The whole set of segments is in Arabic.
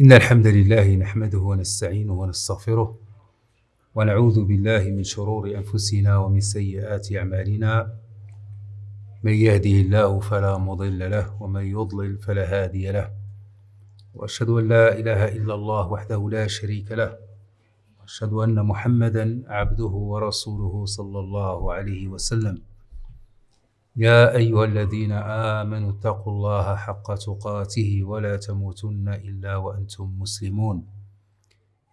إن الحمد لله نحمده ونستعينه ونستغفره ونعوذ بالله من شرور أنفسنا ومن سيئات أعمالنا. من يهده الله فلا مضل له ومن يضلل فلا هادي له. وأشهد أن لا إله إلا الله وحده لا شريك له. وأشهد أن محمدا عبده ورسوله صلى الله عليه وسلم. يا أيها الذين آمنوا اتقوا الله حق تقاته ولا تموتن إلا وأنتم مسلمون.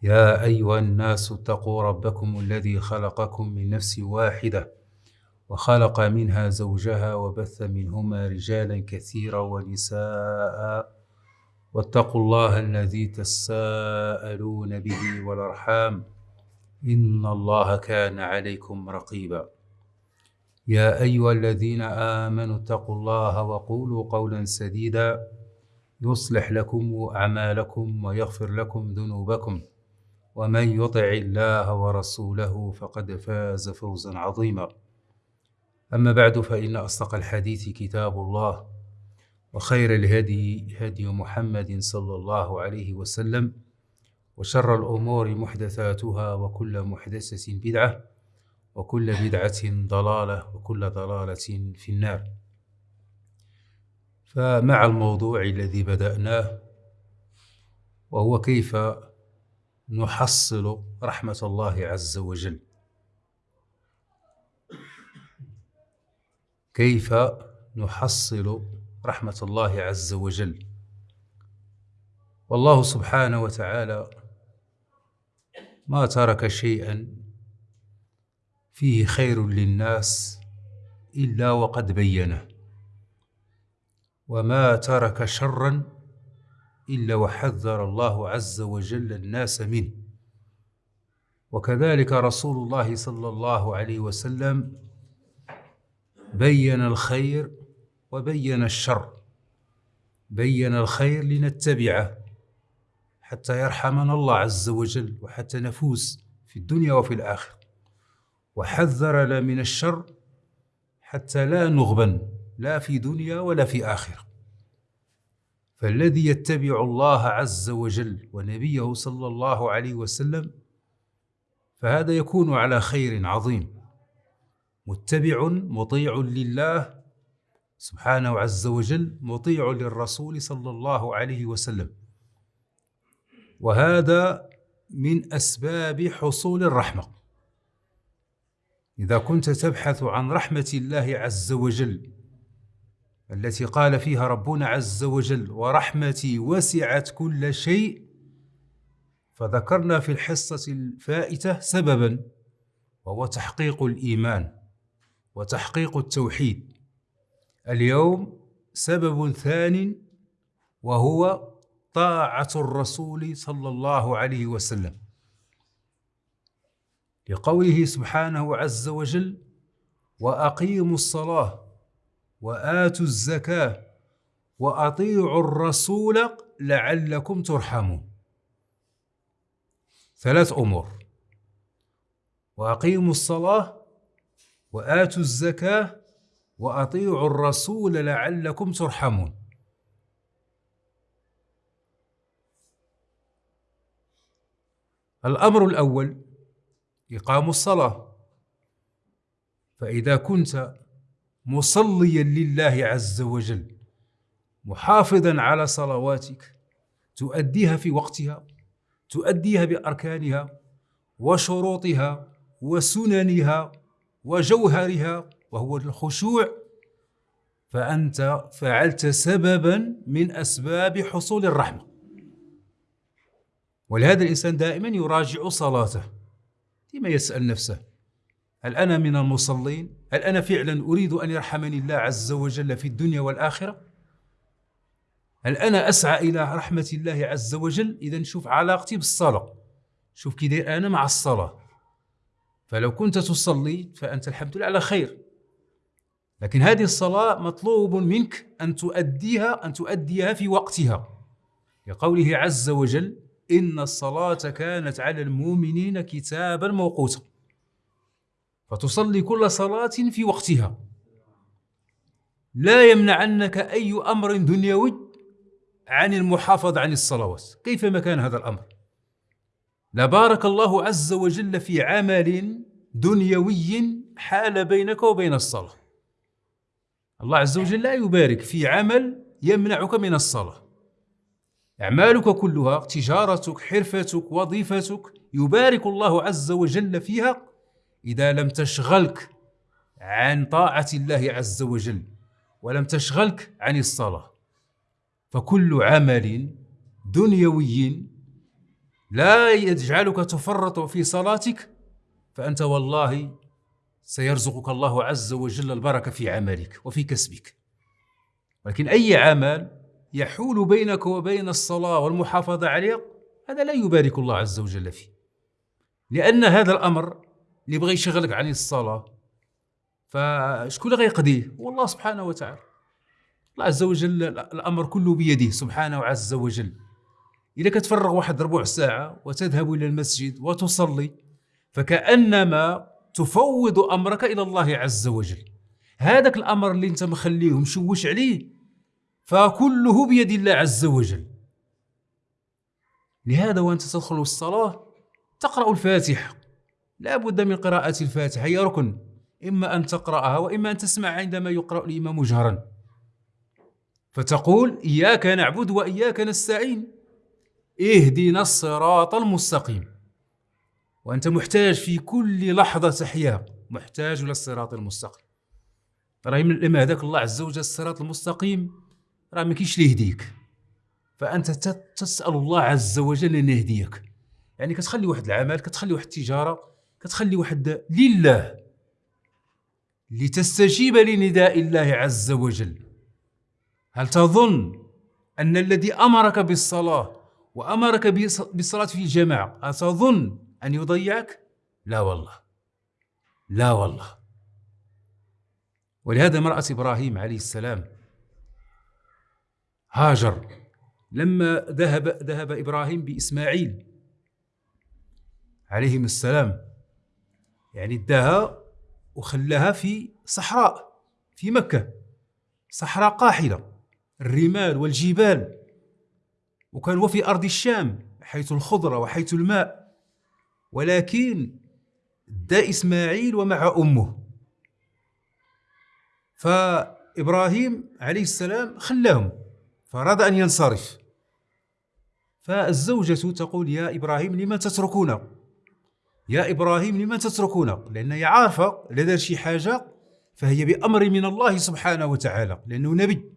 يا أيها الناس اتقوا ربكم الذي خلقكم من نفس واحدة وخلق منها زوجها وبث منهما رجالا كثيرا ونساء واتقوا الله الذي تساءلون به والأرحام إن الله كان عليكم رقيبا. يا أيها الذين آمنوا اتقوا الله وقولوا قولا سديدا. يصلح لكم أعمالكم ويغفر لكم ذنوبكم. ومن يطع الله ورسوله فقد فاز فوزا عظيما. أما بعد فإن أصدق الحديث كتاب الله وخير الهدي هدي محمد صلى الله عليه وسلم وشر الأمور محدثاتها وكل محدثة بدعة وكل بدعة ضلالة وكل ضلالة في النار. فمع الموضوع الذي بدأناه وهو كيف نحصل رحمة الله عز وجل؟ كيف نحصل رحمة الله عز وجل؟ والله سبحانه وتعالى ما ترك شيئا فيه خير للناس إلا وقد بينه. وما ترك شرا إلا وحذر الله عز وجل الناس منه. وكذلك رسول الله صلى الله عليه وسلم بين الخير وبين الشر. بين الخير لنتبعه حتى يرحمنا الله عز وجل وحتى نفوز في الدنيا وفي الآخرة. وحذرنا من الشر حتى لا نغبن لا في دنيا ولا في آخرة. فالذي يتبع الله عز وجل ونبيه صلى الله عليه وسلم فهذا يكون على خير عظيم. متبع مطيع لله سبحانه عز وجل مطيع للرسول صلى الله عليه وسلم. وهذا من أسباب حصول الرحمة. إذا كنت تبحث عن رحمة الله عز وجل التي قال فيها ربنا عز وجل ورحمتي وسعت كل شيء فذكرنا في الحصة الفائتة سببا وهو تحقيق الإيمان وتحقيق التوحيد. اليوم سبب ثان وهو طاعة الرسول صلى الله عليه وسلم. لقوله سبحانه عز وجل وأقيموا الصلاة وآتوا الزكاة وأطيعوا الرسول لعلكم ترحمون. ثلاث أمور وأقيموا الصلاة وآتوا الزكاة وأطيعوا الرسول لعلكم ترحمون. الأمر الأول إقام الصلاة. فإذا كنت مصليا لله عز وجل محافظا على صلواتك تؤديها في وقتها تؤديها بأركانها وشروطها وسننها وجوهرها وهو الخشوع فأنت فعلت سببا من أسباب حصول الرحمة. ولهذا الإنسان دائما يراجع صلاته. لما يسأل نفسه هل أنا من المصلين؟ هل أنا فعلا أريد أن يرحمني الله عز وجل في الدنيا والآخرة؟ هل أنا أسعى إلى رحمة الله عز وجل؟ إذا شوف علاقتي بالصلاة شوف كي داير أنا مع الصلاة فلو كنت تصلي فأنت الحمد لله على خير لكن هذه الصلاة مطلوب منك أن تؤديها أن تؤديها في وقتها لقوله عز وجل إن الصلاة كانت على المؤمنين كتابا موقوتا فتصلي كل صلاة في وقتها. لا يمنعنك أي أمر دنيوي عن المحافظة عن الصلوات. كيف ما كان هذا الأمر؟ لبارك الله عز وجل في عمل دنيوي حال بينك وبين الصلاة. الله عز وجل لا يبارك في عمل يمنعك من الصلاة. أعمالك كلها تجارتك حرفتك وظيفتك يبارك الله عز وجل فيها إذا لم تشغلك عن طاعة الله عز وجل ولم تشغلك عن الصلاة. فكل عمل دنيوي لا يجعلك تفرط في صلاتك فأنت والله سيرزقك الله عز وجل البركة في عملك وفي كسبك. ولكن أي عمل يحول بينك وبين الصلاة والمحافظة عليها هذا لا يبارك الله عز وجل فيه. لأن هذا الأمر اللي بغى يشغلك عن الصلاة فشكون اللي غيقضيه؟ هو الله سبحانه وتعالى. الله عز وجل الأمر كله بيده سبحانه عز وجل. إذا كتفرغ واحد ربع ساعة وتذهب إلى المسجد وتصلي فكأنما تفوض أمرك إلى الله عز وجل. هذاك الأمر اللي أنت مخليه مشوش عليه فكله بيد الله عز وجل. لهذا وأنت تدخل الصلاة تقرأ الفاتحة. لا بد من قراءة الفاتحة. هي ركن إما أن تقرأها وإما أن تسمع عندما يقرأ الإمام جهرا. فتقول إياك نعبد وإياك نستعين. اهدنا الصراط المستقيم. وأنت محتاج في كل لحظة تحيا. محتاج إلى الصراط المستقيم. راه لما هداك الله عز وجل الصراط المستقيم. راه ما كاينش اللي يهديك. فأنت تسأل الله عز وجل أن يهديك. يعني كتخلي واحد العمل كتخلي واحد التجارة كتخلي واحد لله. لتستجيب لنداء الله عز وجل. هل تظن أن الذي أمرك بالصلاة وأمرك بالصلاة في الجماعة أتظن أن يضيعك؟ لا والله. لا والله. ولهذا امرأة إبراهيم عليه السلام هاجر. لما ذهب ذهب إبراهيم بإسماعيل عليهم السلام. يعني اداها وخلاها في صحراء في مكة. صحراء قاحلة. الرمال والجبال. وكان هو في أرض الشام حيث الخضرة وحيث الماء. ولكن دا إسماعيل ومع أمه. فإبراهيم عليه السلام خلاهم. فأراد أن ينصرف. فالزوجة تقول يا إبراهيم لما تتركونا يا إبراهيم لما تتركونا لأن هي عارفة إذا شي حاجة فهي بأمر من الله سبحانه وتعالى لأنه نبي.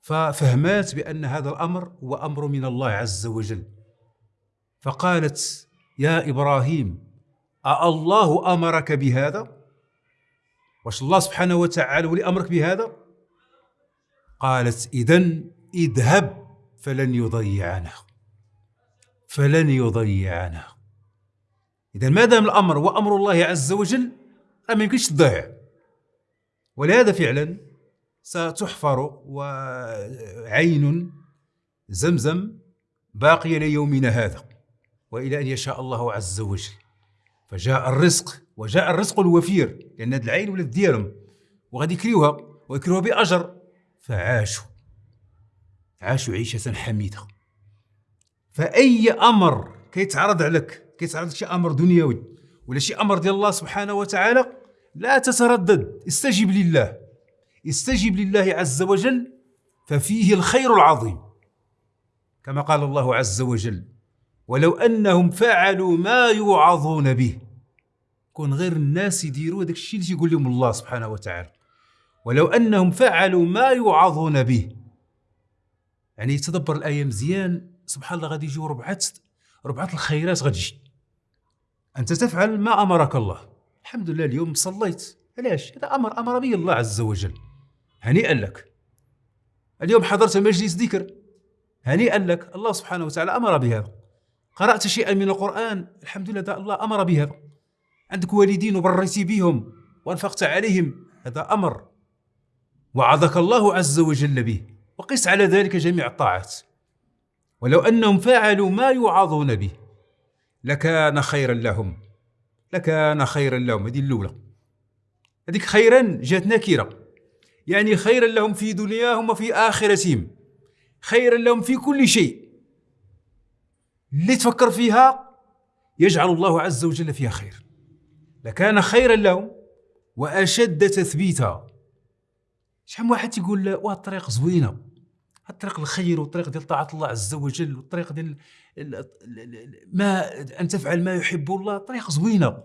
ففهمات بأن هذا الأمر هو أمر من الله عز وجل. فقالت يا إبراهيم أالله أمرك بهذا؟ واش الله سبحانه وتعالى ولي أمرك بهذا؟ قالت إذن اذهب فلن يضيعنا فلن يضيعنا إذا ما دام الأمر هو أمر الله عز وجل ما يمكنش تضيع. ولهذا فعلا ستحفر وعين زمزم باقية ليومنا هذا وإلى أن يشاء الله عز وجل. فجاء الرزق وجاء الرزق الوفير لأن هذه العين ولات ديالهم وغادي يكريوها ويكريوها بأجر. فعاشوا. عاشوا عيشة حميدة. فأي أمر كيتعرض عليك كيتعرض لك شي أمر دنيوي ولا شي أمر ديال الله سبحانه وتعالى لا تتردد استجب لله. استجب لله عز وجل ففيه الخير العظيم. كما قال الله عز وجل ولو أنهم فعلوا ما يوعظون به كون غير الناس يديروا هذاك الشيء اللي يقول لهم الله سبحانه وتعالى. ولو أنهم فعلوا ما يوعظون به. يعني تدبر الآية مزيان سبحان الله غادي يجيو ربعة ربعة الخيرات غتجي أنت تفعل ما أمرك الله. الحمد لله اليوم صليت. علاش؟ هذا أمر أمر به الله عز وجل. هنيئا لك. اليوم حضرت مجلس ذكر. هنيئا لك. الله سبحانه وتعالى أمر بهذا قرأت شيئا من القرآن. الحمد لله الله أمر بهذا عندك والدين وبريتي بهم وأنفقت عليهم. هذا أمر. وعظك الله عز وجل به. وقس على ذلك جميع الطاعات. ولو أنهم فعلوا ما يوعظون به لكان خيرا لهم. لكان خيرا لهم. هذه الأولى. هذيك خيرا جات نكرة يعني خيرا لهم في دنياهم وفي آخرتهم. خيرا لهم في كل شيء. اللي تفكر فيها يجعل الله عز وجل فيها خير. لكان خيرا لهم وأشد تثبيتا. شحال من واحد تيقول واه الطريق زوينة. الطريق الخير والطريق ديال طاعة الله عز وجل والطريق ديال ما أن تفعل ما يحب الله طريق زوينة.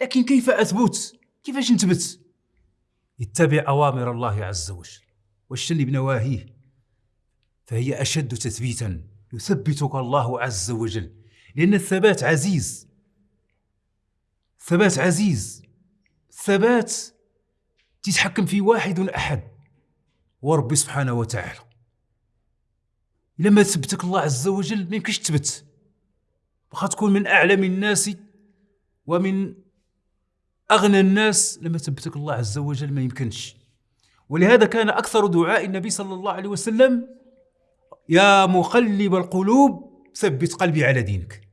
لكن كيف أثبت؟ كيفاش نثبت؟ اتبع أوامر الله عز وجل. واجتنب نواهيه فهي أشد تثبيتا. يثبتك الله عز وجل. لأن الثبات عزيز. ثبات عزيز. ثبات تتحكم في واحد أحد. وربي سبحانه وتعالى. لما تثبتك الله عز وجل ما يمكنش تثبت. واخا تكون من أعلم الناس ومن أغنى الناس لما ثبتك الله عز وجل ما يمكنش. ولهذا كان أكثر دعاء النبي صلى الله عليه وسلم يا مقلب القلوب ثبت قلبي على دينك.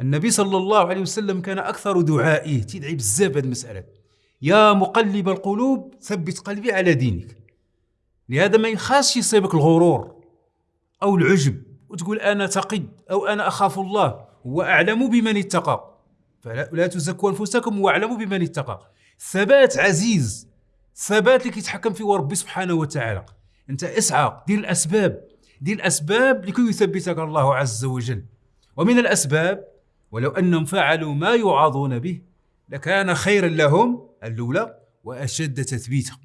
النبي صلى الله عليه وسلم كان أكثر دعائه. تدعي بزاف هذه المسألة. يا مقلب القلوب ثبت قلبي على دينك. لهذا ما يخاصش يصيبك الغرور أو العجب وتقول أنا تقي أو أنا أخاف الله هو أعلم بمن اتقى. فلا تزكوا أنفسكم واعلموا بمن اتقى. ثبات عزيز ثبات اللي كيتحكم فيه ربي سبحانه وتعالى. أنت اسعى دير الأسباب دير الأسباب لكي يثبتك الله عز وجل. ومن الأسباب ولو أنهم فعلوا ما يوعظون به لكان خيرا لهم الأولى وأشد تثبيتا.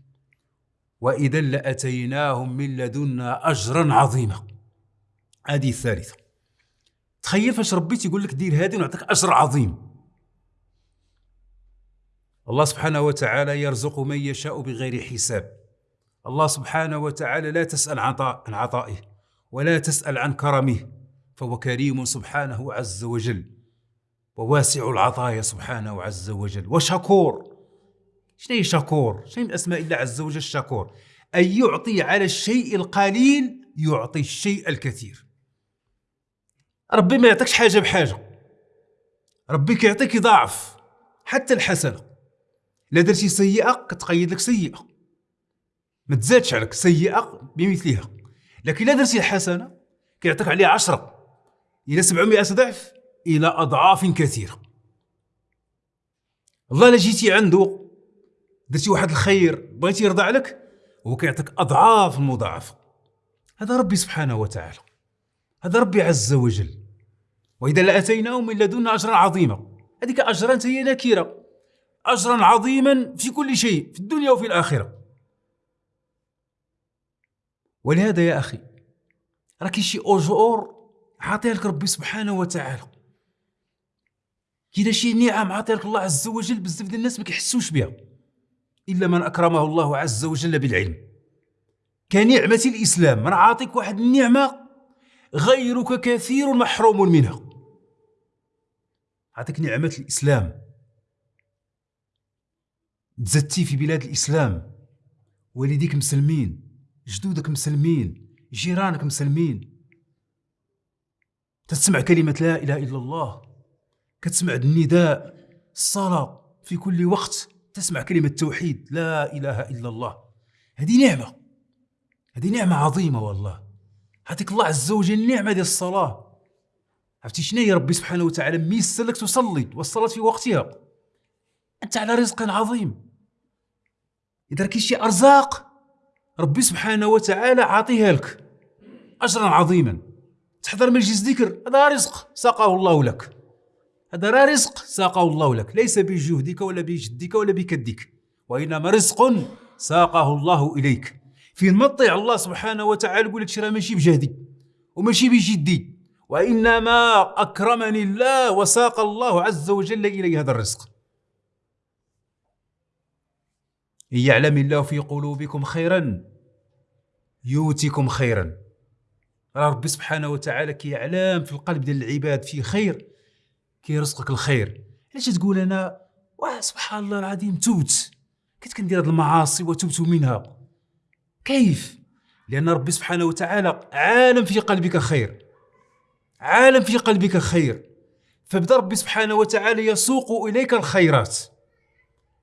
وإذا لأتيناهم من لدنا أجرا عظيما. هذه الثالثة. تخيل فاش ربي تيقول لك دير هذه ونعطيك أجر عظيم. الله سبحانه وتعالى يرزق من يشاء بغير حساب. الله سبحانه وتعالى لا تسأل عن عطائه ولا تسأل عن كرمه فهو كريم سبحانه عز وجل. وواسع العطايا سبحانه عز وجل. وشكور. شنو شكور؟ شنو من اسماء الله عز وجل الشكور أن يعطي على الشيء القليل يعطي الشيء الكثير. ربي ما يعطيكش حاجة بحاجة. ربي كيعطيك يضاعف حتى الحسنة. لا درتي سيئة كتقيد لك سيئة. ما تزادش عليك سيئة بمثلها. لكن لا درتي الحسنة كيعطيك عليها عشرة. إلى 700 ضعف إلى أضعاف كثيره الله لا جيتي عنده درتي واحد الخير بغيتي يرضى عليك هو كيعطيك أضعاف مضاعفه هذا ربي سبحانه وتعالى. هذا ربي عز وجل. وإذا لاتيناهم من لدنا أجرا عظيما. هذيك أجرا هي نكره أجرا عظيما في كل شيء في الدنيا وفي الآخرة. ولهذا يا أخي راه كاين شي أجور عاطيها لك ربي سبحانه وتعالى. كاين شي نعم عاطيها لك الله عز وجل بزاف ديال الناس ما كيحسوش بها. إلا من أكرمه الله عز وجل بالعلم. كنعمة الإسلام من عاطيك واحد النعمة غيرك كثير محروم منها. عطيك نعمة الإسلام. تزتي في بلاد الإسلام. والديك مسلمين جدودك مسلمين جيرانك مسلمين. تسمع كلمة لا إله إلا الله. كتسمع النداء الصلاة في كل وقت تسمع كلمة توحيد لا إله إلا الله. هذه نعمة هذه نعمة عظيمة والله. عطيك الله عز وجل نعمة ديال الصلاة. عرفتي شنو هي ربي سبحانه وتعالى؟ ميسر لك تصلي والصلاة في وقتها. أنت على رزق عظيم. إذا كاين شي أرزاق ربي سبحانه وتعالى عاطيها لك. أجرا عظيما. تحضر مجلس ذكر هذا رزق ساقه الله لك. هذا راه رزق ساقه الله لك ليس بجهدك ولا بجدك ولا بكدك وإنما رزق ساقه الله إليك. في مطيع الله سبحانه وتعالى يقول لك راه ماشي بجهدي وماشي بجدي وإنما أكرمني الله وساق الله عز وجل إلي هذا الرزق. إن يعلم الله في قلوبكم خيرا يؤتكم خيرا. ربي سبحانه وتعالى كيعلم في القلب ديال العباد في خير كيرزقك الخير. علاش تقول أنا واه سبحان الله العظيم توبت كنت كندير هذه المعاصي وتبت منها. كيف؟ لأن ربي سبحانه وتعالى عالم في قلبك خير. عالم في قلبك خير. فبدا ربي سبحانه وتعالى يسوق إليك الخيرات.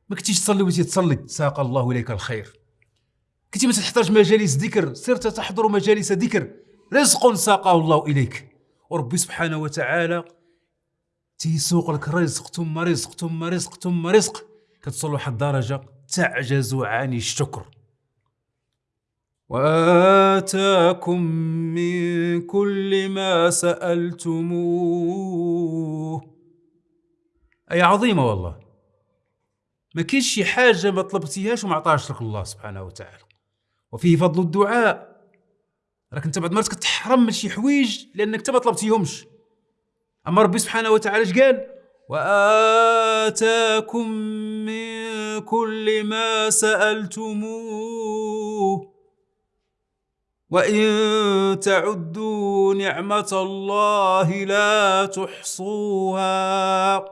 ما كنتيش تصلي وتي تصلي ساق الله إليك الخير. كنتي ما تحتاج مجالس ذكر صرت تحضر مجالس ذكر. رزق ساقه الله إليك. وربي سبحانه وتعالى تيسوق لك رزق ثم رزق ثم رزق ثم رزق. كتصل واحد الدرجه تعجز عن الشكر. وآتاكم من كل ما سألتموه. أي عظيمة والله. ما كاينش شي حاجة ما طلبتيهاش وما عطاهاش لك الله سبحانه وتعالى. وفيه فضل الدعاء. راك انت بعض المرات كتحرم من شي حوايج لأنك انت ما طلبتيهمش. أما ربي سبحانه وتعالى اش قال؟ وآتاكم من كل ما سألتموه وإن تعدوا نعمة الله لا تحصوها.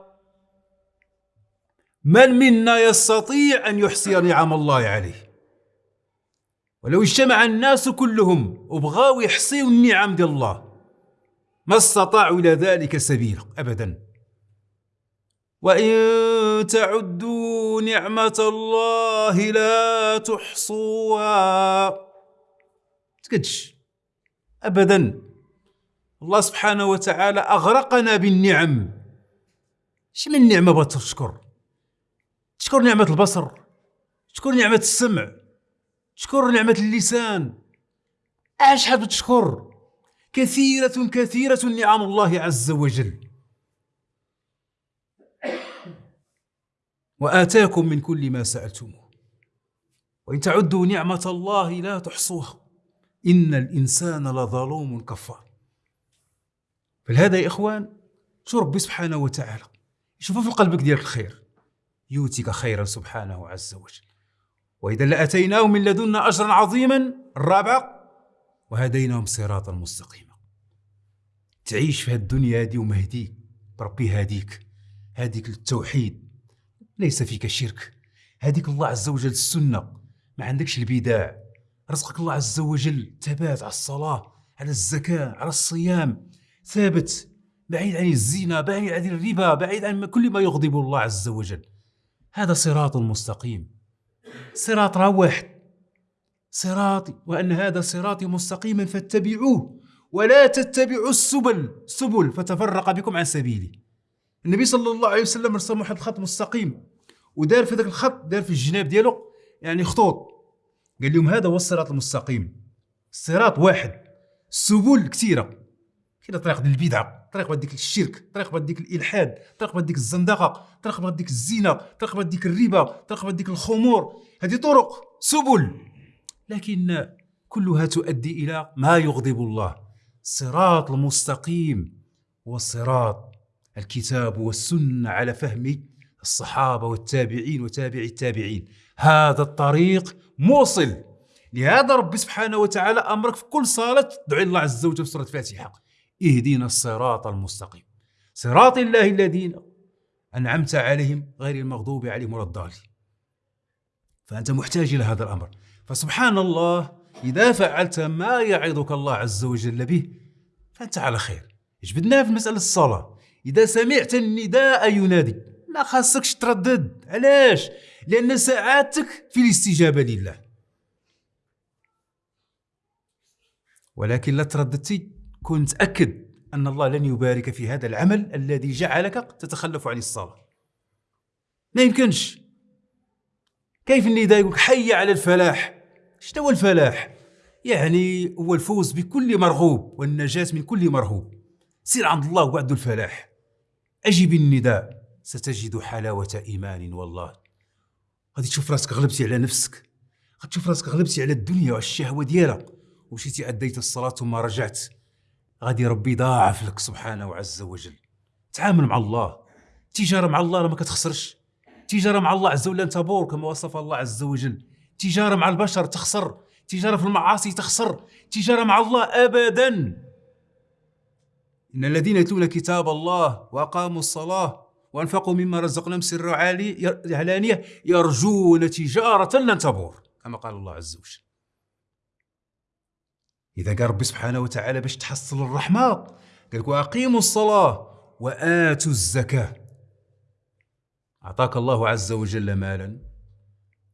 من منا يستطيع أن يحصي نعم الله عليه؟ ولو اجتمع الناس كلهم وبغاو يحصيوا النعم ديال الله. ما استطاعوا إلى ذلك سبيلا ابدا. وان تعدوا نعمه الله لا تحصوها. تقدش. ابدا. الله سبحانه وتعالى أغرقنا بالنعم. اش من بغات تشكر تشكر نعمة البصر؟ تشكر نعمة السمع؟ شكر نعمة اللسان؟ اش حاب تشكر كثيرة كثيرة نعم الله عز وجل. وآتاكم من كل ما سألتموه. وإن تعدوا نعمة الله لا تحصوها. إن الإنسان لظلوم كفار. فلهذا يا إخوان شو ربي سبحانه وتعالى؟ يشوف في قلبك ديالك الخير. يؤتيك خيرا سبحانه عز وجل. وإذا لأتيناهم من لدنا أجرا عظيما الرابع وهديناهم صراطا مستقيما تعيش في الدنيا هذه ومهديك. بربي هاديك. هاديك للتوحيد. ليس فيك شرك. هاديك الله عز وجل السنة. ما عندكش البداع. رزقك الله عز وجل. ثبات على الصلاة على الزكاة على الصيام. ثابت. بعيد عن الزنا بعيد عن الربا بعيد عن كل ما يغضب الله عز وجل. هذا صراط مستقيم صراط راه واحد صراطي وأن هذا صراطي مستقيما فاتبعوه ولا تتبعوا السبل سبل فتفرق بكم عن سبيلي. النبي صلى الله عليه وسلم رسم واحد الخط مستقيم ودار في ذاك الخط دار في الجناب ديالو يعني خطوط. قال لهم هذا هو الصراط المستقيم. الصراط واحد السبل كثيرة. كاين طريق ديال البدعة طريق ديك الشرك طريق ديك الإلحاد طريق ديك الزندقة طريق ديك الزنا طريق ديك الربا طريق ديك الخمور. هذه طرق سبل. لكن كلها تؤدي إلى ما يغضب الله الصراط المستقيم هو الصراط الكتاب والسنة على فهم الصحابة والتابعين وتابع التابعين. هذا الطريق موصل. لهذا ربي سبحانه وتعالى أمرك في كل صلاة تدعي الله عز وجل في سورة الفاتحة. اهدنا الصراط المستقيم. صراط الله الذين أنعمت عليهم غير المغضوب عليهم ولا الضالين. فأنت محتاج إلى هذا الأمر. فسبحان الله إذا فعلت ما يعظك الله عز وجل به فأنت على خير. جبدناها في مسألة الصلاة؟ إذا سمعت النداء ينادي. ما خاصكش تردد. علاش؟ لأن ساعاتك في الاستجابة لله. ولكن لا ترددتي. كن متأكد أن الله لن يبارك في هذا العمل الذي جعلك تتخلف عن الصلاة. ما يمكنش. كيف النداء يقول حي على الفلاح؟ شنو الفلاح؟ يعني هو الفوز بكل مرغوب والنجاة من كل مرهوب. سير عند الله وعد الفلاح. أجب النداء ستجد حلاوة إيمان والله. غادي تشوف راسك غلبتي على نفسك. غادي تشوف راسك غلبتي على الدنيا والشهوة ديالها. ومشيتي أديت الصلاة ثم رجعت. غادي ربي يضاعف لك سبحانه عز وجل. تعامل مع الله. تجارة مع الله ما كتخسرش. تجارة مع الله عز وجل. انت بور كما وصف الله عز وجل. تجارة مع البشر تخسر تجارة في المعاصي تخسر تجارة مع الله أبدا. إن الذين يتلون كتاب الله وأقاموا الصلاة وأنفقوا مما رزقناهم سر علانية يرجون تجارة لن تبور كما قال الله عز وجل. إذا قال ربي سبحانه وتعالى باش تحصل الرحمة قال لك وأقيموا الصلاة وآتوا الزكاة. أعطاك الله عز وجل مالا.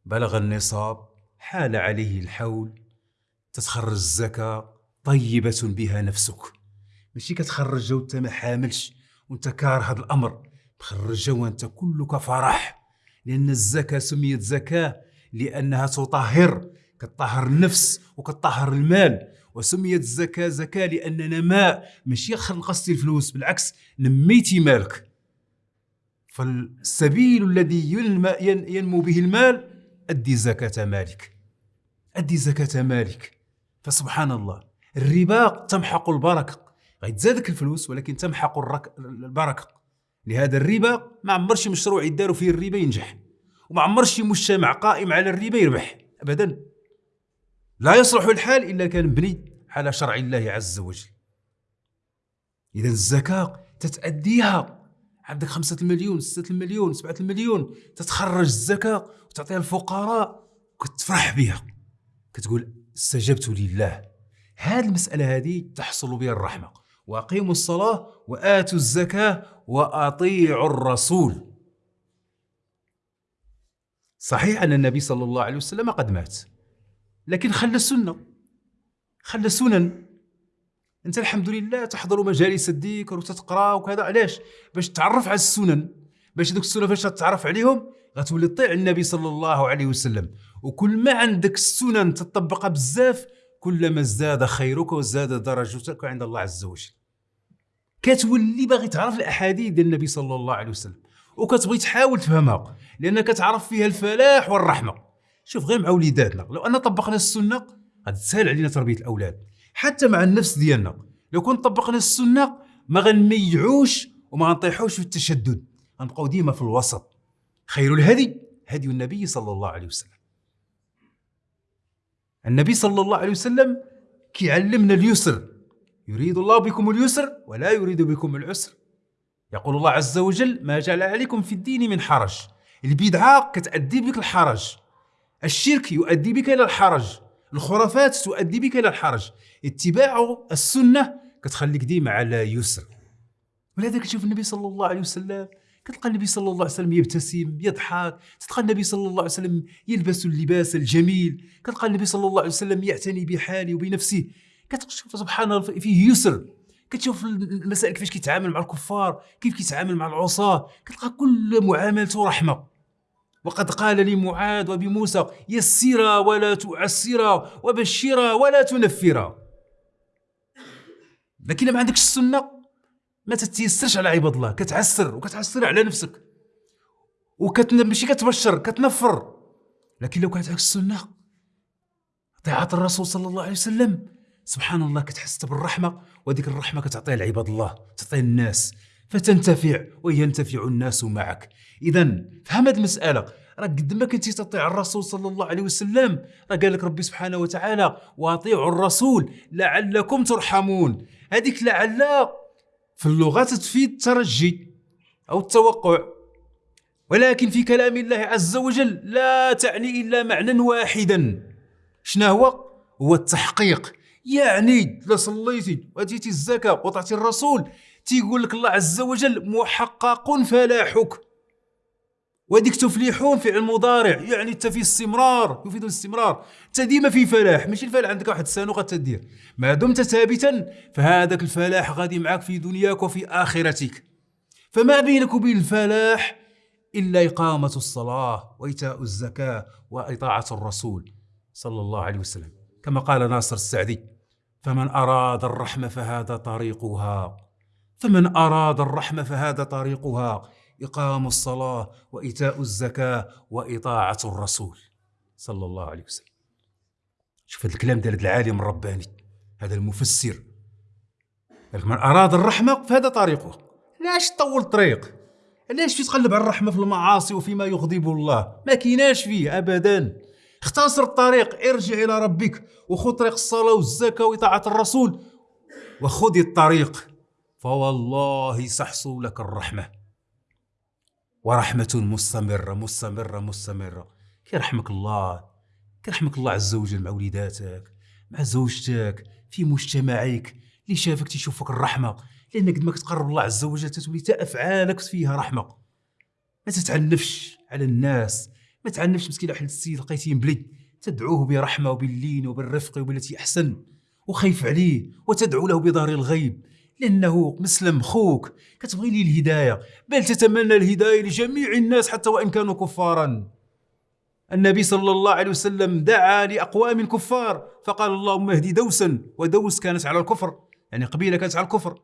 بلغ النصاب حال عليه الحول. تتخرج الزكاة طيبة بها نفسك. ماشي كتخرجها وانت ما حاملش وانت كاره هذا الأمر. تخرجها وانت كلك فرح. لأن الزكاة سميت زكاة لأنها تطهر. كتطهر النفس وكتطهر المال. وسميت الزكاة زكاة لأن نماء ماشي نقصتي الفلوس بالعكس نميتي مالك. فالسبيل الذي ينمو به المال أدي زكاة مالك. أدي زكاة مالك. فسبحان الله الربا تمحق البركة. غيتزادك الفلوس ولكن تمحق البركة. لهذا الربا ما عمر شي مشروع يداروا فيه الربا ينجح. وما عمر شي مجتمع قائم على الربا يربح. أبدا. لا يصلح الحال إلا كان مبني على شرع الله عز وجل. إذا الزكاة تتأديها. عندك خمسة المليون ستة المليون سبعة المليون تتخرج الزكاة وتعطيها الفقراء وكتفرح بها. كتقول استجبت لله. هذه المسألة هذه تحصل بها الرحمة. وأقيموا الصلاة وآتوا الزكاة وأطيعوا الرسول. صحيح أن النبي صلى الله عليه وسلم قد مات لكن خلى السنة. خلى سنن. انت الحمد لله تحضر مجالس الذكر وتتقرا وكذا. علاش؟ باش تعرف على السنن. باش دوك السنن فاش تتعرف عليهم غتولي تطيع النبي صلى الله عليه وسلم. وكل ما عندك السنن تطبقها بزاف كلما ازداد خيرك وزاد درجتك عند الله عز وجل. كتولي باغي تعرف الأحاديث ديال النبي صلى الله عليه وسلم. وكتبغي تحاول تفهمها لأنك تعرف فيها الفلاح والرحمة. شوف غير مع وليداتنا. لو أن طبقنا السنة غادي تسهل علينا تربية الأولاد. حتى مع النفس ديالنا. لو كنت طبقنا السنة ما غنميعوش وما غنطيحوش في التشدد. غنبقاو ديما في الوسط. خير الهدي هدي النبي صلى الله عليه وسلم. النبي صلى الله عليه وسلم كيعلمنا اليسر. يريد الله بكم اليسر ولا يريد بكم العسر. يقول الله عز وجل ما جعل عليكم في الدين من حرج. البدعة كتأدي بك الحرج. الشرك يؤدي بك إلى الحرج. الخرافات تؤدي بك إلى الحرج. اتباع السنة كتخليك ديما على يسر. ولهذا كتشوف النبي صلى الله عليه وسلم كتلقى النبي صلى الله عليه وسلم يبتسم يضحك. تلقى النبي صلى الله عليه وسلم يلبس اللباس الجميل. كتلقى النبي صلى الله عليه وسلم يعتني بحاله وبنفسه. كتشوف سبحان الله فيه يسر. كتشوف المسائل كيفاش كيتعامل مع الكفار كيف كيتعامل مع العصاة. كتلقى كل معاملته رحمة. وقد قال لمعاذ وبموسى يسرا ولا تعسرا وبشرا ولا تنفرا لكن ما عندكش السنة؟ ما تتيسرش على عباد الله كتعسر وكتعسر على نفسك وكت ماشي كتبشر كتنفر. لكن لو كانت عندك السنة طاعه الرسول صلى الله عليه وسلم. سبحان الله كتحس بالرحمة وديك الرحمة كتعطيها لعباد الله تعطيها الناس فتنتفع وينتفع الناس معك. اذا فهم هذه المسألة. راه قد ما كنتي تطيع الرسول صلى الله عليه وسلم راه قال لك ربي سبحانه وتعالى واطيعوا الرسول لعلكم ترحمون. هذيك لعل في اللغة تفيد الترجي أو التوقع. ولكن في كلام الله عز وجل لا تعني إلا معنى واحدا. شنو هو؟ هو التحقيق. يعني لا صليتي وآتيتي الزكاة وطعتي الرسول. تيقول لك الله عز وجل محقق فلاحك. وهذيك تفلحون فعل مضارع يعني انت في استمرار يفيد الاستمرار. انت ديما في فلاح ماشي الفلاح عندك واحد السنة غتدير ما دمت ثابتا فهذاك الفلاح غادي معك في دنياك وفي آخرتك. فما بينك وبين الفلاح إلا إقامة الصلاة وإيتاء الزكاة وإطاعة الرسول صلى الله عليه وسلم. كما قال ناصر السعدي فمن أراد الرحمة فهذا طريقها. فمن أراد الرحمة فهذا طريقها إقام الصلاة وإيتاء الزكاة وإطاعة الرسول صلى الله عليه وسلم. شوف هذا الكلام ديال العالم الرباني هذا المفسر. من أراد الرحمة فهذا طريقه. علاش طول الطريق؟ علاش تقلب على الرحمة في المعاصي وفيما يغضب الله؟ ما كيناش فيه أبدا. اختصر الطريق ارجع إلى ربك وخذ طريق الصلاة والزكاة وإطاعة الرسول وخذ الطريق. فوالله سحصو لك الرحمة. ورحمة مستمرة مستمرة مستمرة. كيرحمك الله كيرحمك الله عز وجل مع وليداتك مع زوجتك في مجتمعك اللي شافك تيشوفك الرحمة. لأن قد ما كتقرب الله عز وجل تتولي تا أفعالك فيها رحمة. ما تتعنفش على الناس ما تعنفش مسكين واحد السيد لقيتيه مبلي. تدعوه برحمة وباللين وبالرفق وبالتي أحسن وخيف عليه وتدعو له بظهر الغيب. لأنه مسلم خوك. كتبغي لي الهداية. بل تتمنى الهداية لجميع الناس حتى وإن كانوا كفارا. النبي صلى الله عليه وسلم دعا لأقوام كفار فقال اللهم اهدي دوسا ودوس كانت على الكفر. يعني قبيلة كانت على الكفر.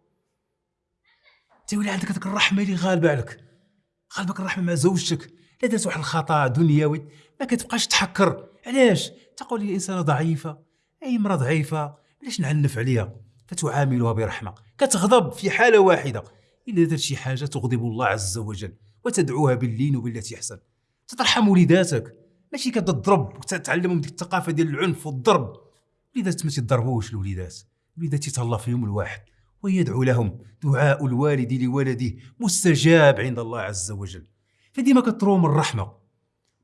تولي عندك هذيك الرحمة اللي غالبة عليك. غالبك الرحمة مع زوجتك. لا درت واحد الخطأ دنيوي. ما كتبقاش تحكر. علاش؟ تقول لي إنسانة ضعيفة. أي امراه ضعيفة؟ علاش نعنف عليها؟ فتعاملها برحمة كتغضب في حالة واحدة. إلا درت شي حاجة تغضب الله عز وجل وتدعوها باللين وبالتي أحسن. تترحم وليداتك. ماشي كتضرب وتتعلمهم ديك الثقافة ديال العنف والضرب. وليدات ما تضربوش الوليدات. الوليدات يتهلا فيهم الواحد ويدعو لهم دعاء الوالد لولده مستجاب عند الله عز وجل. فديما كتروم الرحمة.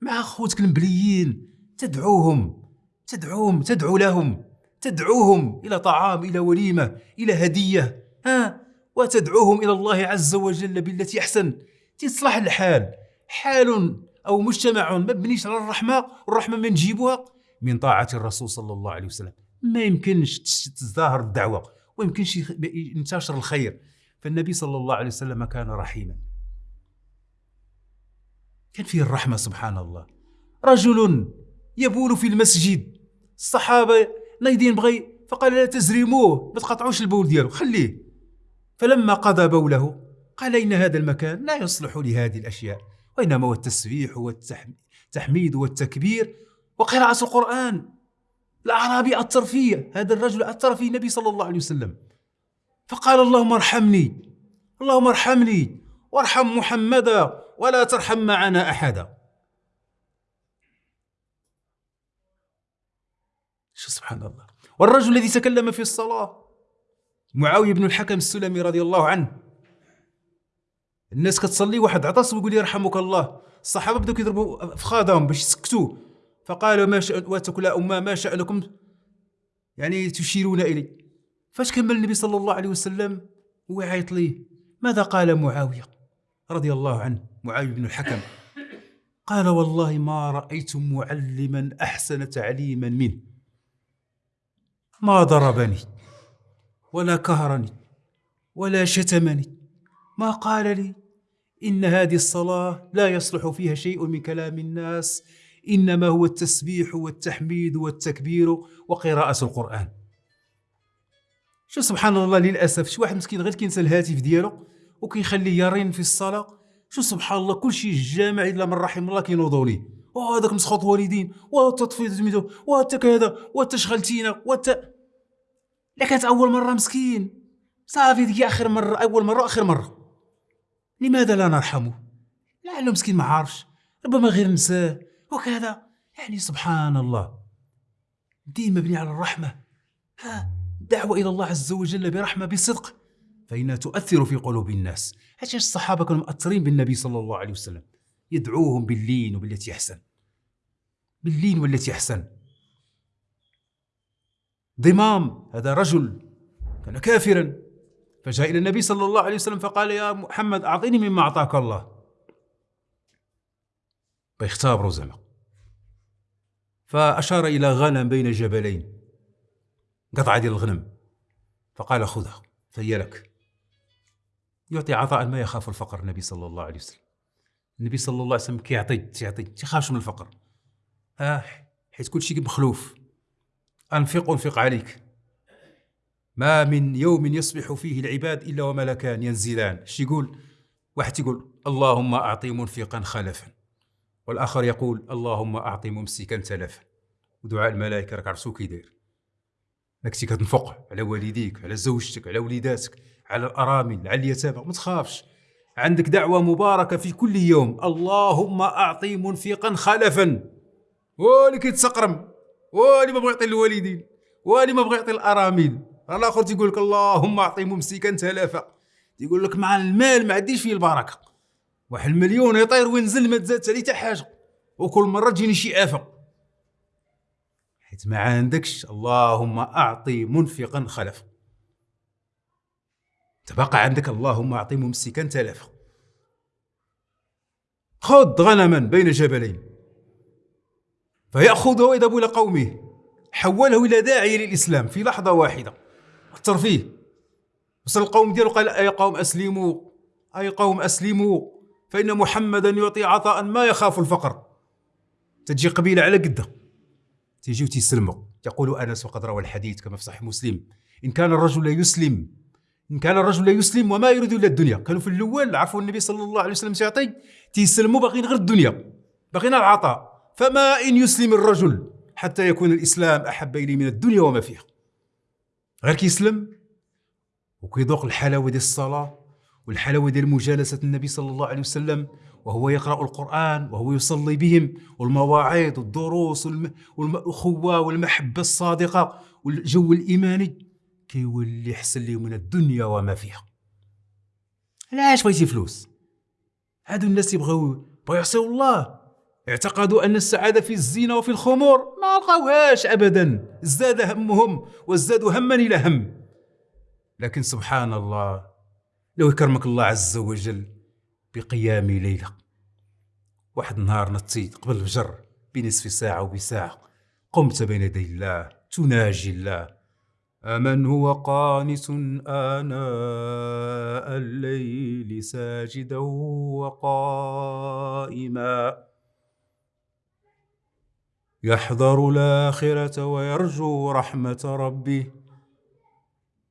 مع خوتك المبليين تدعوهم تدعوهم تدعو لهم. تدعوهم إلى طعام إلى وليمة إلى هدية. ها؟ وتدعوهم إلى الله عز وجل بالتي أحسن. تصلح الحال. حال أو مجتمع مبنيش على الرحمة والرحمة من نجيبها من طاعة الرسول صلى الله عليه وسلم. ما يمكنش تزدهر الدعوة ويمكنش ينتشر الخير. فالنبي صلى الله عليه وسلم كان رحيما. كان فيه الرحمة سبحان الله. رجل يبول في المسجد. الصحابة نايدين بغي. فقال لا تزرموه ما تقطعوش البول ديالو خليه. فلما قضى بوله قال إن هذا المكان لا يصلح لهذه الأشياء وإنما هو التسبيح والتحميد والتكبير وقراءة القرآن. الأعرابي أثر فيه هذا الرجل أثر فيه النبي صلى الله عليه وسلم. فقال اللهم ارحمني اللهم ارحمني وارحم محمدا ولا ترحم معنا أحدا. شو سبحان الله. والرجل الذي تكلم في الصلاة معاوية بن الحكم السلمي رضي الله عنه. الناس كتصلي واحد عطس ويقول يرحمك الله. الصحابة بداو كيضربوا فخادهم باش يسكتوا. فقالوا ما شأن واتكم لا أمة ما شأنكم؟ يعني تشيرون إلي. فاش كمل النبي صلى الله عليه وسلم هو يعيط ليه ماذا قال معاوية رضي الله عنه؟ معاوية بن الحكم. قال والله ما رأيت معلما أحسن تعليما منه. ما ضربني ولا كهرني ولا شتمني. ما قال لي إن هذه الصلاة لا يصلح فيها شيء من كلام الناس إنما هو التسبيح والتحميد والتكبير وقراءة القرآن. شو سبحان الله للأسف شي واحد مسكين غير كينسى الهاتف ديالو وكيخليه يرن في الصلاة؟ شو سبحان الله كل شيء الجامع إلا من رحم الله كينوضوا ليه. وهذاك مسخط والدين والتطفيل سميتو وانت كذا وانت شغلتينا وانت لا كانت أول مرة مسكين. صافي ديك آخر مرة أول مرة آخر مرة. لماذا لا نرحمه؟ لعله مسكين ما عارفش. ربما غير نساه. وكذا. يعني سبحان الله دين مبني على الرحمة. ها دعوه إلى الله عز وجل برحمة بصدق. فإنها تؤثر في قلوب الناس. علاش الصحابة كانوا مؤثرين بالنبي صلى الله عليه وسلم. يدعوهم باللين وبالتي أحسن. باللين والتي أحسن؟ ضمام هذا رجل كان كافرا فجاء إلى النبي صلى الله عليه وسلم فقال يا محمد أعطيني مما أعطاك الله. بيختبروا زعما فأشار إلى غنم بين جبلين قطعة ديال الغنم فقال خذها فهي لك. يعطي عطاء ما يخاف الفقر النبي صلى الله عليه وسلم. النبي صلى الله عليه وسلم كيعطي تيعطي تيخافش من الفقر. آه حيت كل شيء مخلوف. أنفق أنفق عليك. ما من يوم يصبح فيه العباد إلا وملكان ينزلان. إيش يقول؟ واحد تيقول اللهم أعطي منفقا خلفا. والآخر يقول اللهم أعطي ممسكا تلفا ودعاء الملائكة راك عرفتو كي داير راك كتنفق على والديك على زوجتك على وليداتك على الأرامل على اليتامى. ما تخافش. عندك دعوة مباركة في كل يوم. اللهم أعطي منفقا خلفا. واللي كيتسقرم واللي ما بغى يعطي الوالدين واللي ما بغى يعطي الأرامل الآخر تيقول لك اللهم أعطي ممسكا تلافا تيقول لك مع المال ما عنديش فيه البركة. واحد المليون يطير وينزل ما تزادش عليه حتى حاجة. وكل مرة تجيني شي آفة. حيت ما عندكش اللهم أعطي منفقا خلفا تبقى عندك اللهم أعطي ممسكا تلفا خذ غنما بين جبلين. فيأخذه ويذهب إلى قومه. حوله إلى داعية للإسلام في لحظة واحدة. الترفيه وصل القوم ديالو قال أي قوم أسلموا؟ أي قوم أسلموا؟ فإن محمدا يعطي عطاء ما يخاف الفقر. تجي قبيلة على قدة. تيجي وتيسلموا. يقول أنس وقد روى الحديث كما في صحيح مسلم. إن كان الرجل يسلم إن كان الرجل يسلم وما يريد إلا الدنيا. كانوا في الأول عرفوا النبي صلى الله عليه وسلم سيعطي تيسلموا باغيين غير الدنيا باغيين العطاء. فما إن يسلم الرجل حتى يكون الإسلام أحب إليه من الدنيا وما فيها. غير كيسلم وكيذوق الحلاوة ديال الصلاة والحلاوة ديال مجالسة النبي صلى الله عليه وسلم وهو يقرأ القرآن وهو يصلي بهم والمواعظ والدروس والأخوة والمحبة الصادقة والجو الإيماني كيولي حسن ليه من الدنيا وما فيها. علاش بغيتي فلوس؟ هادو الناس يبغيو بغيو يعصيو الله. اعتقدوا أن السعادة في الزينة وفي الخمور. ما لقاوهاش أبدا. ازداد همهم وازدادوا هما إلى هم. لكن سبحان الله لو يكرمك الله عز وجل بقيام ليلة واحد النهار نطيت قبل الفجر بنصف ساعة وبساعة قمت بين يدي الله تناجي الله. أمن هو قانت آناء الليل ساجدا وقائما. يحذر الآخرة ويرجو رحمة ربه.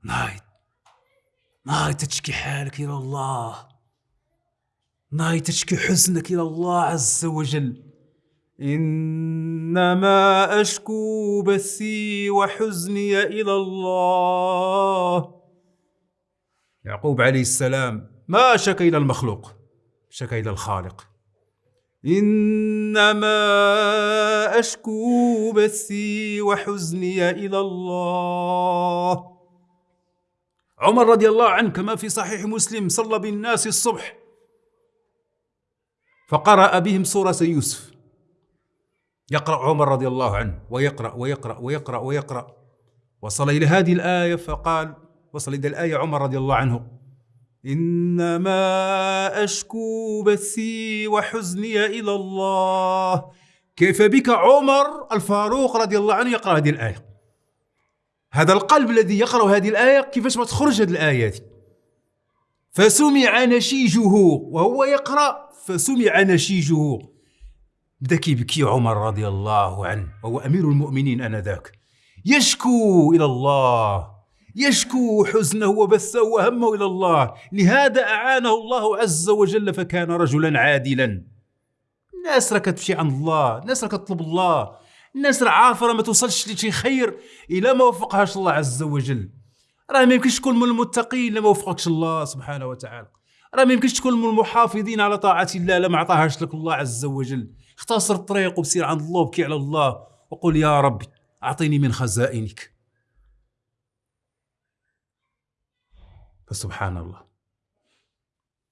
نايت. نايت تشكي حالك إلى الله. نايت تشكي حزنك إلى الله عز وجل. إنما أشكو بثي وحزني إلى الله. يعقوب عليه السلام ما شكى إلى المخلوق شكى إلى الخالق. إنما أشكو بثي وحزني إلى الله. عمر رضي الله عنه كما في صحيح مسلم صلى بالناس الصبح فقرأ بهم سورة يوسف. يقرأ عمر رضي الله عنه ويقرأ ويقرأ ويقرأ ويقرأ. وصل إلى هذه الآية فقال وصل إلى الآية عمر رضي الله عنه. إنما أشكو بثي وحزني إلى الله. كيف بك عمر الفاروق رضي الله عنه يقرأ هذه الآية؟ هذا القلب الذي يقرأ هذه الآية كيفاش ما تخرج هذه الآية فسمع نشيجه وهو يقرأ. فسمع نشيجه. بدا كيبكي عمر رضي الله عنه؟ وهو أمير المؤمنين آنذاك. يشكو إلى الله. يشكو حزنه وبثه وهمه إلى الله. لهذا أعانه الله عز وجل فكان رجلا عادلا. الناس راه كتمشي عند الله الناس راه كتطلب الله. الناس راه عارفه ما توصلش لشي خير إلا ما وفقهاش الله عز وجل. راه ما يمكنش تكون من المتقين إلا ما وفقكش الله سبحانه وتعالى. راه ما يمكنش تكون من المحافظين على طاعة الله الا ما عطاهاش لك الله عز وجل. اختصر الطريق وسير عند الله وبكي على الله. وقل يا ربي أعطيني من خزائنك. فسبحان الله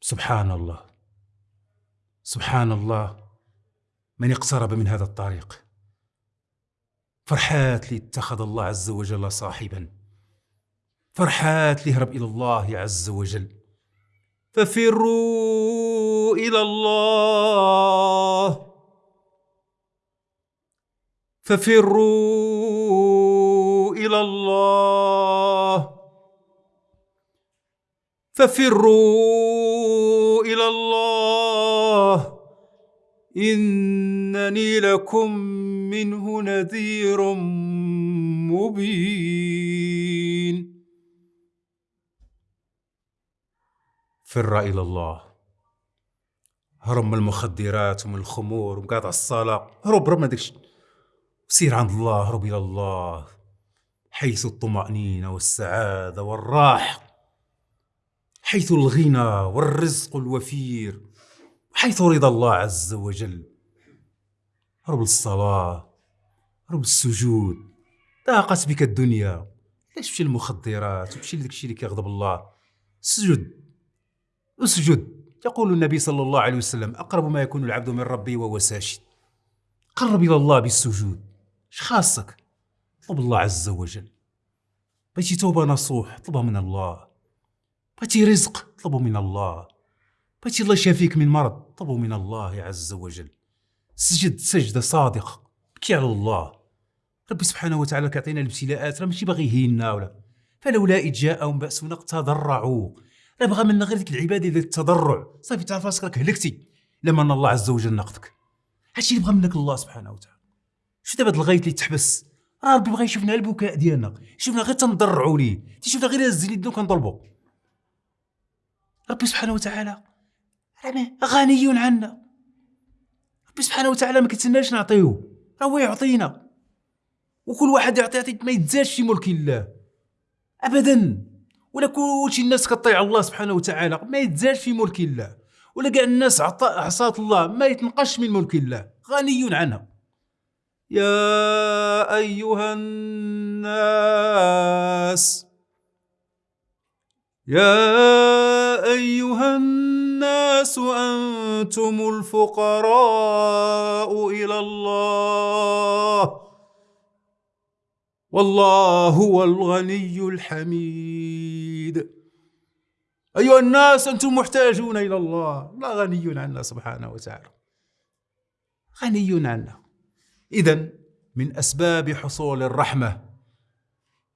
سبحان الله سبحان الله من اقترب من هذا الطريق. فرحات لي اتخذ الله عز وجل صاحبا. فرحات لي هرب إلى الله عز وجل. ففروا إلى الله. ففروا إلى الله. ففروا إلى الله. إنني لكم منه نذير مبين. فر إلى الله. هرب من المخدرات ومن الخمور ومقاطع الصلاة. هرب هرب ما داكشي سير عند الله هرب إلى الله. حيث الطمأنينة والسعادة والراحة. حيث الغنى والرزق الوفير حيث رضا الله عز وجل. رب الصلاة رب السجود. ضاقت بك الدنيا. ليش تمشي المخدرات وتمشي لداك الشيء اللي كيغضب الله. سجد. اسجد. يقول النبي صلى الله عليه وسلم أقرب ما يكون العبد من ربه وهو ساجد. قرب إلى الله بالسجود. اش خاصك؟ طلب الله عز وجل. بغيتي توبة نصوح طلبها من الله. بغيتي رزق طلبه من الله. بغيتي الله يشافيك من مرض طلبه من الله عز وجل. سجد سجدة صادقة توكي على الله. ربي سبحانه وتعالى كيعطينا الابتلاءات راه ماشي باغي يهيننا ولا. فلولا إذ جاءهم بأسنا تضرعوا راه بغى منا غير ديك العبادة ديال التضرع. صافي تعرف راسك راك هلكتي. لما ان الله عز وجل ناقضك هادشي اللي بغى منك الله سبحانه وتعالى. شو دابا هاد الغيط اللي تحبس؟ راه ربي بغى يشوفنا البكاء ديالنا. يشوفنا غير تنضرعوا ليه. تيشوفنا غير هز يدنا وكنضربوا ربي سبحانه وتعالى. غني عنا. ربي سبحانه وتعالى ما كيتسناش نعطيوه راه هو يعطينا. وكل واحد يعطي يعطي ما يتزادش في ملك الله. ابدا. ولا كلشي الناس كطيع الله سبحانه وتعالى ما يتزادش في ملك الله. ولا كاع الناس عصات الله ما يتنقش من ملك الله. غني عنها يا أيها الناس. يا أيها الناس أنتم الفقراء إلى الله. والله هو الغني الحميد. أيها الناس أنتم محتاجون إلى الله. الله غني عنا سبحانه وتعالى. غني عنا. إذا من أسباب حصول الرحمة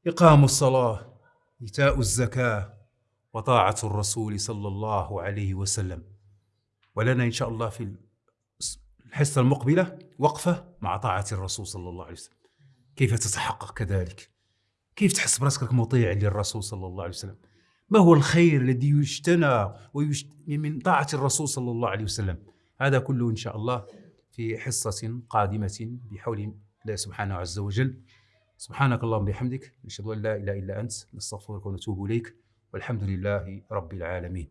إقام الصلاة إيتاء الزكاة وطاعة الرسول صلى الله عليه وسلم. ولنا إن شاء الله في الحصة المقبلة وقفة مع طاعة الرسول صلى الله عليه وسلم. كيف تتحقق كذلك؟ كيف تحس براسك مطيع للرسول صلى الله عليه وسلم؟ ما هو الخير الذي يجتنى ويجت... من طاعة الرسول صلى الله عليه وسلم؟ هذا كله إن شاء الله في حصة قادمة بحول الله سبحانه عز وجل. سبحانك اللهم بحمدك نشهد أن لا إله إلا أنت نستغفرك ونتوب إليك. والحمد لله رب العالمين.